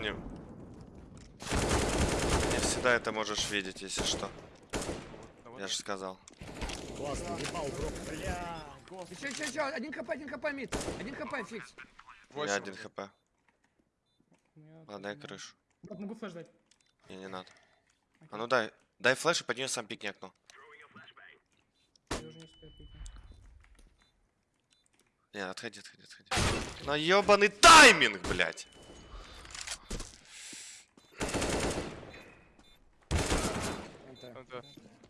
не... Не всегда это можешь видеть, если что. Я же сказал. Классно, ебал, бро. Еще, еще, еще, один хп, один хп, мид. Один хп, фикс. Меня один хп. Ладно, дай крышу. Могу флеш дать. Не, не надо. А ну дай. Дай флеш и под нее сам пикни окно. Я. Не, отходи, отходи, отходи. На ебаный тайминг, блядь! 嗯对。